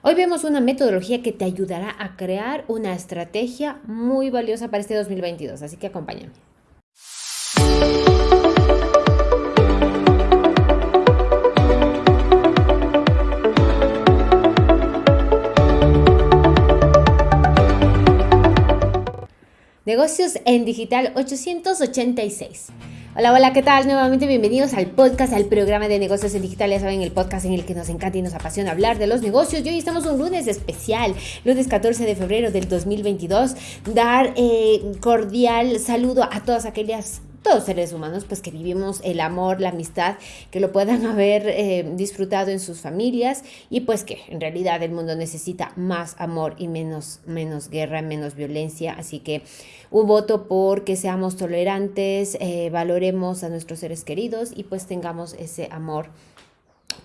Hoy vemos una metodología que te ayudará a crear una estrategia muy valiosa para este 2022, así que acompáñame. Negocios en Digital 886. Hola, hola, ¿qué tal? Nuevamente bienvenidos al podcast, al programa de negocios en digital. Ya saben, el podcast en el que nos encanta y nos apasiona hablar de los negocios. Y hoy estamos un lunes especial, lunes 14 de febrero del 2022. Dar eh, cordial saludo a todas aquellas todos seres humanos, pues que vivimos el amor, la amistad, que lo puedan haber eh, disfrutado en sus familias y pues que en realidad el mundo necesita más amor y menos, menos guerra, menos violencia. Así que un voto por que seamos tolerantes, eh, valoremos a nuestros seres queridos y pues tengamos ese amor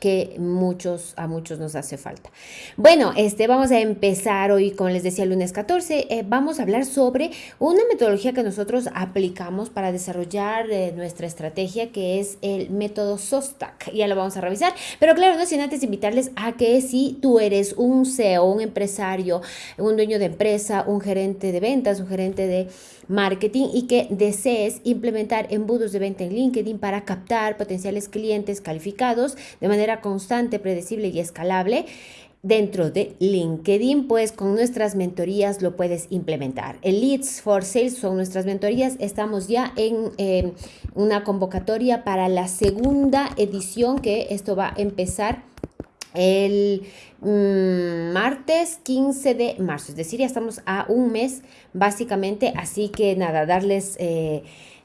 que muchos, a muchos nos hace falta. Bueno, este, vamos a empezar hoy, como les decía, el lunes 14, eh, vamos a hablar sobre una metodología que nosotros aplicamos para desarrollar eh, nuestra estrategia, que es el método SOSTAC. Ya lo vamos a revisar, pero claro, no sin antes invitarles a que si tú eres un CEO, un empresario, un dueño de empresa, un gerente de ventas, un gerente de marketing y que desees implementar embudos de venta en LinkedIn para captar potenciales clientes calificados de manera constante, predecible y escalable, dentro de LinkedIn, pues con nuestras mentorías lo puedes implementar. El Leads for Sales son nuestras mentorías. Estamos ya en em, una convocatoria para la segunda edición que esto va a empezar el mm, martes 15 de marzo, es decir, ya estamos a un mes básicamente, así que nada, darles... Eh,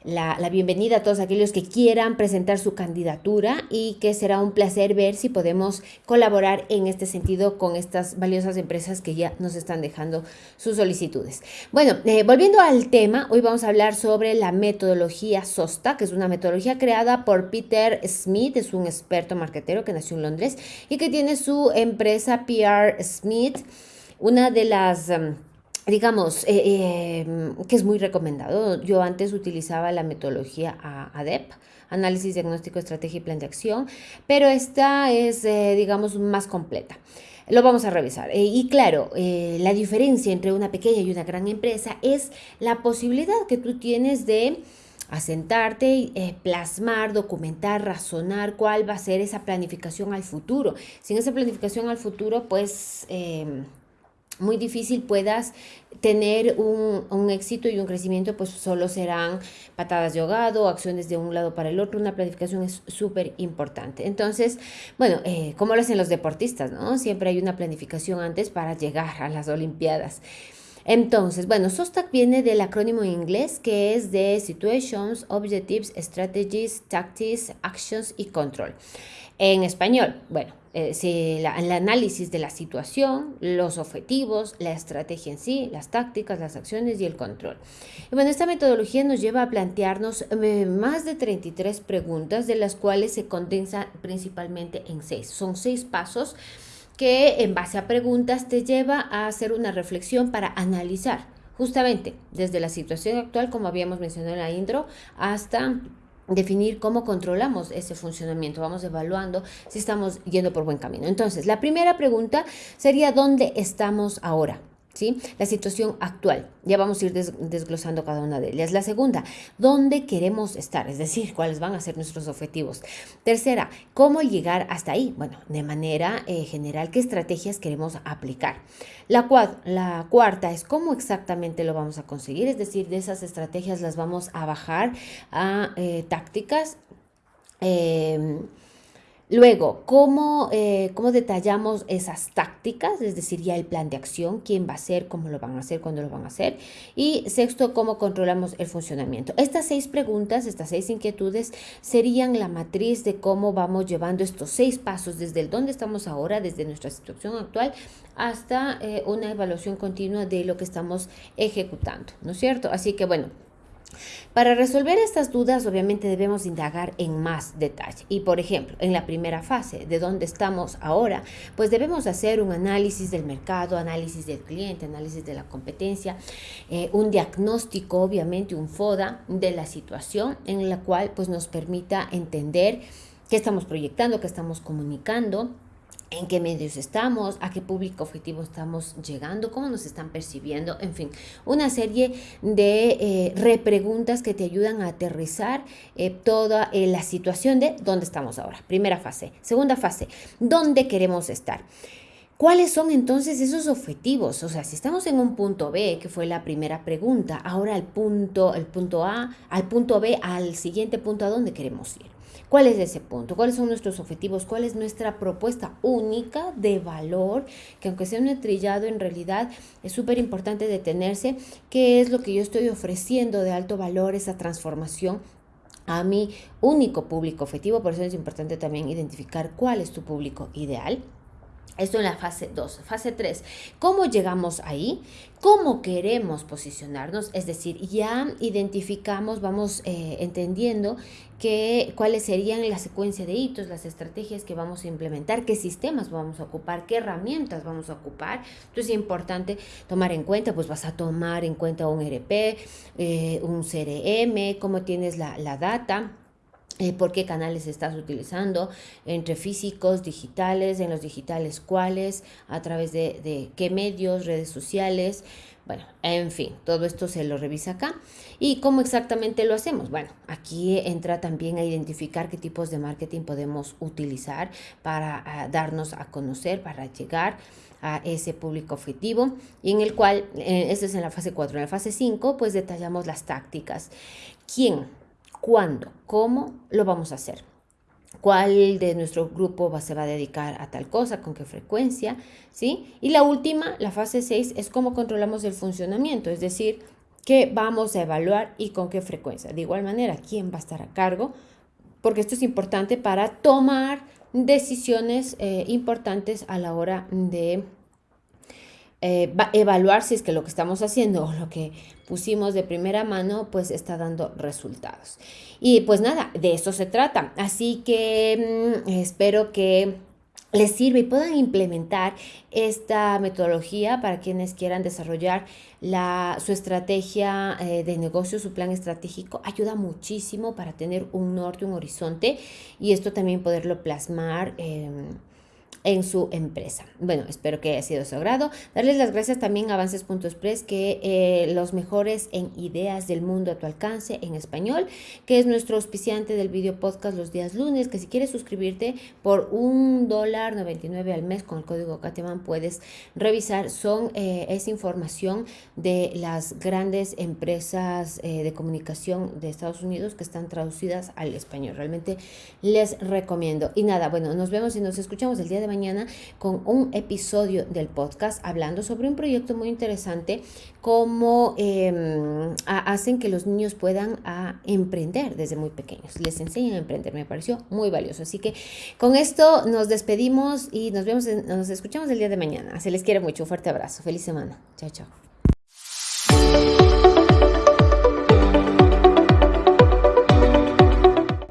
la, bienvenida a todos aquellos que quieran presentar su candidatura y que será un placer ver si podemos colaborar en este sentido con estas valiosas empresas que ya nos están dejando sus solicitudes. Bueno, eh, volviendo al tema, hoy vamos a hablar sobre la metodología SOSTA, que es una metodología creada por Peter Smith, es un experto marketero que nació en Londres y que tiene su empresa PR Smith, una de las... Em, digamos, eh, em, que es muy recomendado. Yo antes utilizaba la metodología ADEP, análisis, diagnóstico, estrategia y plan de acción, pero esta es, eh, digamos, más completa. Lo vamos a revisar. Eh, y claro, la diferencia entre una pequeña y una gran empresa es la posibilidad que tú tienes de asentarte, plasmar, documentar, razonar cuál va a ser esa planificación al futuro. Sin esa planificación al futuro, pues em, muy difícil puedas tener un, éxito y un crecimiento, pues solo serán patadas de ahogado, acciones de un lado para el otro, una planificación es súper importante. Entonces, bueno, eh, como lo hacen los deportistas, ¿no? Siempre hay una planificación antes para llegar a las Olimpiadas. Entonces, bueno, SOSTAC viene del acrónimo en inglés que es de Situations, Objectives, Strategies, Tactics, Actions y Control. En español, bueno, eh, el análisis de la situación, los objetivos, la estrategia en sí, las tácticas, las acciones y el control. Y bueno, esta metodología nos lleva a plantearnos eh, más de 33 preguntas, de las cuales se condensa principalmente en seis. Son seis pasos que en base a preguntas te lleva a hacer una reflexión para analizar justamente desde la situación actual, como habíamos mencionado en la intro, hasta definir cómo controlamos ese funcionamiento. Vamos evaluando si estamos yendo por buen camino. Entonces, la primera pregunta sería, ¿dónde estamos ahora? La situación actual. Ya vamos a ir desglosando cada una de ellas. La segunda, ¿dónde queremos estar? Es decir, cuáles van a ser nuestros objetivos. Tercera, ¿cómo llegar hasta ahí? Bueno, de manera eh, general, ¿qué estrategias queremos aplicar? La, la cuarta es cómo exactamente lo vamos a conseguir. Es decir, de esas estrategias las vamos a bajar a eh, tácticas. Eh, Luego, eh, ¿cómo, detallamos esas tácticas? Es decir, ya el plan de acción, quién va a hacer, cómo lo van a hacer, cuándo lo van a hacer. Y sexto, cómo controlamos el funcionamiento. Estas seis preguntas, estas seis inquietudes serían la matriz de cómo vamos llevando estos seis pasos desde el dónde estamos ahora, desde nuestra situación actual, hasta eh, una evaluación continua de lo que estamos ejecutando, ¿no es cierto? Así que bueno, para resolver estas dudas, obviamente debemos indagar en más detalle. Y por ejemplo, en la primera fase, de dónde estamos ahora, pues debemos hacer un análisis del mercado, análisis del cliente, análisis de la competencia, eh, un diagnóstico, obviamente un FODA de la situación en la cual pues nos permita entender qué estamos proyectando, qué estamos comunicando en qué medios estamos, a qué público objetivo estamos llegando, cómo nos están percibiendo, en fin, una serie de eh, repreguntas que te ayudan a aterrizar eh, toda eh, la situación de dónde estamos ahora. Primera fase. Segunda fase, ¿dónde queremos estar? ¿Cuáles son entonces esos objetivos? O sea, si estamos en un punto B, que fue la primera pregunta, ahora al punto, el punto A, al punto B, al siguiente punto, ¿a dónde queremos ir? ¿Cuál es ese punto? ¿Cuáles son nuestros objetivos? ¿Cuál es nuestra propuesta única de valor? Que aunque sea un trillado, en realidad es súper importante detenerse. ¿Qué es lo que yo estoy ofreciendo de alto valor, esa transformación? a mi único público objetivo, por eso es importante también identificar cuál es tu público ideal. Esto en la fase 2. Fase 3. ¿Cómo llegamos ahí? ¿Cómo queremos posicionarnos? Es decir, ya identificamos, vamos eh, entendiendo que, cuáles serían la secuencia de hitos, las estrategias que vamos a implementar, qué sistemas vamos a ocupar, qué herramientas vamos a ocupar. Entonces es importante tomar en cuenta, pues vas a tomar en cuenta un e RP, eh, un CRM, cómo tienes la, la data eh, por qué canales estás utilizando, entre físicos, digitales, en los digitales cuáles, a través de, qué medios, redes sociales, bueno, en fin, todo esto se lo revisa acá. ¿Y cómo exactamente lo hacemos? Bueno, aquí entra también a identificar qué tipos de marketing podemos utilizar para ah, darnos a conocer, para llegar a ese público objetivo y en el cual, eh, esto es en la fase 4, en la fase 5, pues detallamos las tácticas. ¿Quién? Cuándo, cómo lo vamos a hacer. ¿Cuál de nuestro grupo va, se va a dedicar a tal cosa? ¿Con qué frecuencia? ¿Sí? Y la última, la fase 6, es cómo controlamos el funcionamiento, es decir, qué vamos a evaluar y con qué frecuencia. De igual manera, quién va a estar a cargo, porque esto es importante para tomar decisiones eh, importantes a la hora de eh, evaluar si es que lo que estamos haciendo o lo que pusimos de primera mano pues está dando resultados. Y pues nada, de eso se trata. Así que mm, espero que les sirva y puedan implementar esta metodología para quienes quieran desarrollar la, su estrategia eh, de negocio, su plan estratégico. Ayuda muchísimo para tener un norte, un horizonte y esto también poderlo plasmar. Eh, en su empresa. Bueno, espero que haya sido de su agrado. Darles las gracias también a Avances.express, que eh, los mejores en ideas del mundo a tu alcance en español, que es nuestro auspiciante del video podcast los días lunes, que si quieres suscribirte por un dólar 99 al mes con el código Cateman puedes revisar. Son, eh, es información de las grandes empresas eh, de comunicación de Estados Unidos que están traducidas al español. Realmente les recomiendo. Y nada, bueno, nos vemos y nos escuchamos el día de mañana con un episodio del podcast hablando sobre un proyecto muy interesante, cómo em, hacen que los niños puedan a emprender desde muy pequeños. Les enseñan a emprender, me pareció muy valioso. Así que con esto nos despedimos y nos vemos, nos escuchamos el día de mañana. Se les quiere mucho, un fuerte abrazo, feliz semana. Chao, chao.